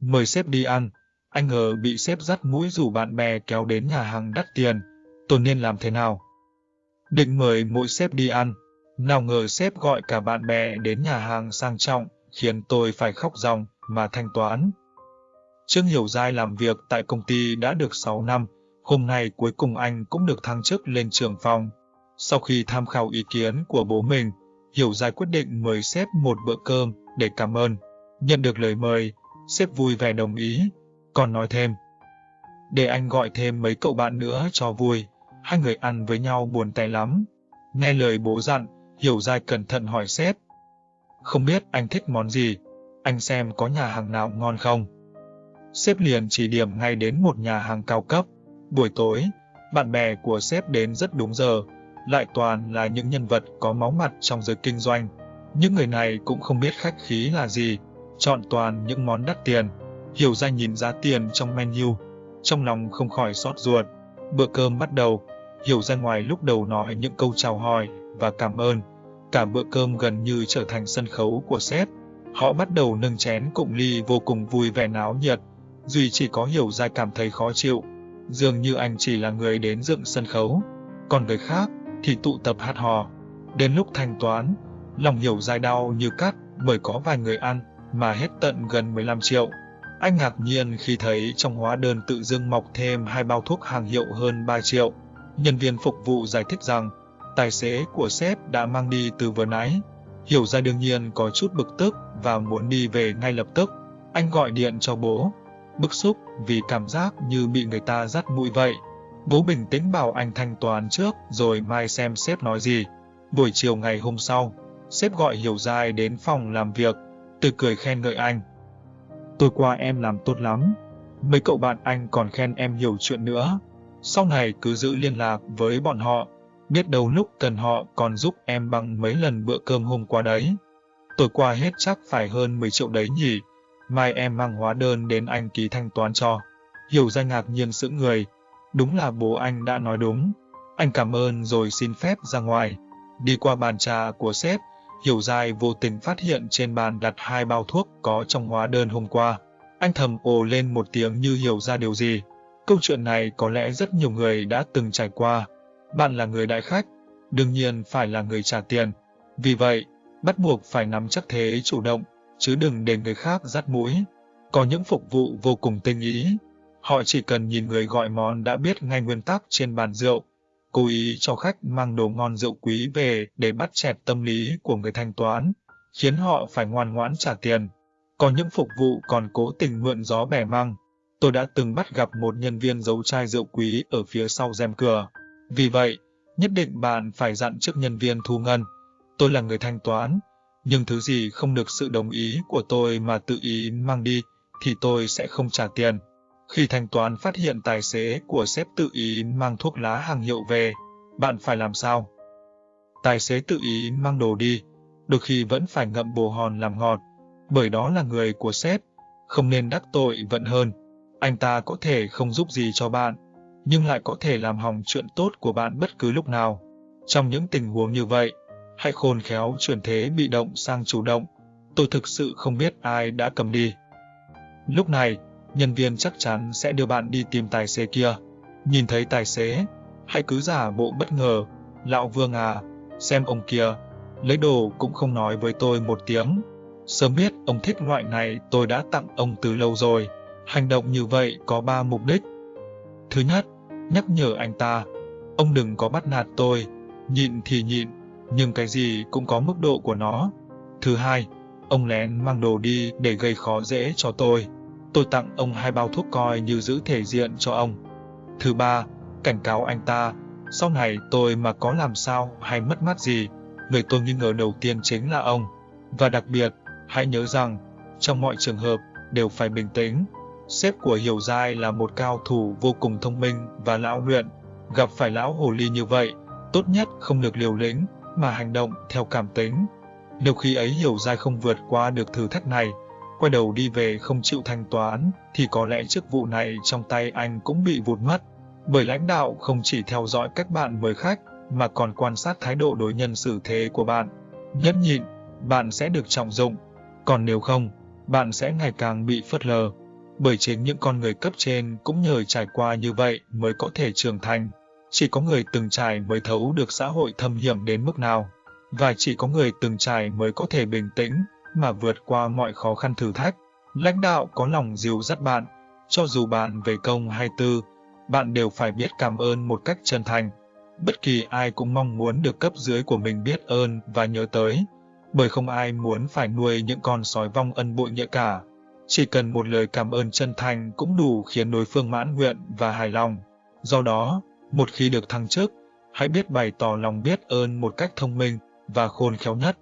mời sếp đi ăn. Anh ngờ bị sếp dắt mũi rủ bạn bè kéo đến nhà hàng đắt tiền. Tôi nên làm thế nào? Định mời mỗi sếp đi ăn. Nào ngờ sếp gọi cả bạn bè đến nhà hàng sang trọng, khiến tôi phải khóc ròng mà thanh toán. Trương Hiểu Giai làm việc tại công ty đã được 6 năm, hôm nay cuối cùng anh cũng được thăng chức lên trưởng phòng. Sau khi tham khảo ý kiến của bố mình, Hiểu Giai quyết định mời sếp một bữa cơm để cảm ơn. Nhận được lời mời, sếp vui vẻ đồng ý, còn nói thêm. Để anh gọi thêm mấy cậu bạn nữa cho vui, hai người ăn với nhau buồn tay lắm. Nghe lời bố dặn, Hiểu Giai cẩn thận hỏi sếp. Không biết anh thích món gì, anh xem có nhà hàng nào ngon không? Sếp liền chỉ điểm ngay đến một nhà hàng cao cấp. Buổi tối, bạn bè của sếp đến rất đúng giờ, lại toàn là những nhân vật có máu mặt trong giới kinh doanh. Những người này cũng không biết khách khí là gì, chọn toàn những món đắt tiền. Hiểu ra nhìn giá tiền trong menu, trong lòng không khỏi xót ruột. Bữa cơm bắt đầu, Hiểu ra ngoài lúc đầu nói những câu chào hỏi và cảm ơn. Cả bữa cơm gần như trở thành sân khấu của sếp. Họ bắt đầu nâng chén cụng ly vô cùng vui vẻ náo nhiệt. Duy chỉ có Hiểu ra cảm thấy khó chịu. Dường như anh chỉ là người đến dựng sân khấu. Còn người khác thì tụ tập hát hò. Đến lúc thanh toán, lòng Hiểu dài đau như cắt bởi có vài người ăn mà hết tận gần 15 triệu. Anh ngạc nhiên khi thấy trong hóa đơn tự dưng mọc thêm hai bao thuốc hàng hiệu hơn 3 triệu. Nhân viên phục vụ giải thích rằng tài xế của sếp đã mang đi từ vừa nãy. Hiểu ra đương nhiên có chút bực tức và muốn đi về ngay lập tức. Anh gọi điện cho bố, bức xúc vì cảm giác như bị người ta dắt mũi vậy. Bố bình tĩnh bảo anh thanh toán trước rồi mai xem sếp nói gì. Buổi chiều ngày hôm sau, sếp gọi Hiểu Giai đến phòng làm việc, tôi cười khen ngợi anh. Tôi qua em làm tốt lắm. Mấy cậu bạn anh còn khen em nhiều chuyện nữa. Sau này cứ giữ liên lạc với bọn họ, biết đâu lúc cần họ còn giúp em bằng mấy lần bữa cơm hôm qua đấy. Tôi qua hết chắc phải hơn 10 triệu đấy nhỉ. Mai em mang hóa đơn đến anh ký thanh toán cho. Hiểu ra ngạc nhiên sững người. Đúng là bố anh đã nói đúng. Anh cảm ơn rồi xin phép ra ngoài. Đi qua bàn trà của sếp, Hiểu dài vô tình phát hiện trên bàn đặt hai bao thuốc có trong hóa đơn hôm qua. Anh thầm ồ lên một tiếng như hiểu ra điều gì. Câu chuyện này có lẽ rất nhiều người đã từng trải qua. Bạn là người đại khách, đương nhiên phải là người trả tiền. Vì vậy, bắt buộc phải nắm chắc thế chủ động, chứ đừng để người khác dắt mũi. Có những phục vụ vô cùng tinh ý. Họ chỉ cần nhìn người gọi món đã biết ngay nguyên tắc trên bàn rượu, cố ý cho khách mang đồ ngon rượu quý về để bắt chẹt tâm lý của người thanh toán, khiến họ phải ngoan ngoãn trả tiền. Có những phục vụ còn cố tình mượn gió bẻ măng. Tôi đã từng bắt gặp một nhân viên giấu chai rượu quý ở phía sau rèm cửa. Vì vậy, nhất định bạn phải dặn trước nhân viên thu ngân. Tôi là người thanh toán, nhưng thứ gì không được sự đồng ý của tôi mà tự ý mang đi, thì tôi sẽ không trả tiền. Khi thanh toán phát hiện tài xế của sếp tự ý mang thuốc lá hàng hiệu về, bạn phải làm sao? Tài xế tự ý mang đồ đi, đôi khi vẫn phải ngậm bồ hòn làm ngọt, bởi đó là người của sếp, không nên đắc tội vận hơn. Anh ta có thể không giúp gì cho bạn, nhưng lại có thể làm hỏng chuyện tốt của bạn bất cứ lúc nào. Trong những tình huống như vậy, hãy khôn khéo chuyển thế bị động sang chủ động. Tôi thực sự không biết ai đã cầm đi. Lúc này, nhân viên chắc chắn sẽ đưa bạn đi tìm tài xế kia. Nhìn thấy tài xế, hãy cứ giả bộ bất ngờ. Lão Vương à, xem ông kia, lấy đồ cũng không nói với tôi một tiếng. Sớm biết ông thích loại này tôi đã tặng ông từ lâu rồi. Hành động như vậy có ba mục đích. Thứ nhất, nhắc nhở anh ta, ông đừng có bắt nạt tôi, nhịn thì nhịn, nhưng cái gì cũng có mức độ của nó. Thứ hai, ông lén mang đồ đi để gây khó dễ cho tôi. Tôi tặng ông hai bao thuốc coi như giữ thể diện cho ông. Thứ ba, cảnh cáo anh ta, sau này tôi mà có làm sao hay mất mát gì, người tôi nghi ngờ đầu tiên chính là ông. Và đặc biệt, hãy nhớ rằng, trong mọi trường hợp, đều phải bình tĩnh. Sếp của Hiểu Giai là một cao thủ vô cùng thông minh và lão luyện. Gặp phải lão hồ ly như vậy, tốt nhất không được liều lĩnh, mà hành động theo cảm tính. Nếu khi ấy Hiểu Giai không vượt qua được thử thách này, quay đầu đi về không chịu thanh toán, thì có lẽ chức vụ này trong tay anh cũng bị vụt mất. Bởi lãnh đạo không chỉ theo dõi các bạn mời khách, mà còn quan sát thái độ đối nhân xử thế của bạn. Nhất nhịn, bạn sẽ được trọng dụng. Còn nếu không, bạn sẽ ngày càng bị phớt lờ. Bởi chính những con người cấp trên cũng nhờ trải qua như vậy mới có thể trưởng thành. Chỉ có người từng trải mới thấu được xã hội thâm hiểm đến mức nào. Và chỉ có người từng trải mới có thể bình tĩnh mà vượt qua mọi khó khăn thử thách. Lãnh đạo có lòng dìu dắt bạn, cho dù bạn về công hay tư, bạn đều phải biết cảm ơn một cách chân thành. Bất kỳ ai cũng mong muốn được cấp dưới của mình biết ơn và nhớ tới, bởi không ai muốn phải nuôi những con sói vong ân bội nghĩa cả. Chỉ cần một lời cảm ơn chân thành cũng đủ khiến đối phương mãn nguyện và hài lòng. Do đó, một khi được thăng chức, hãy biết bày tỏ lòng biết ơn một cách thông minh và khôn khéo nhất.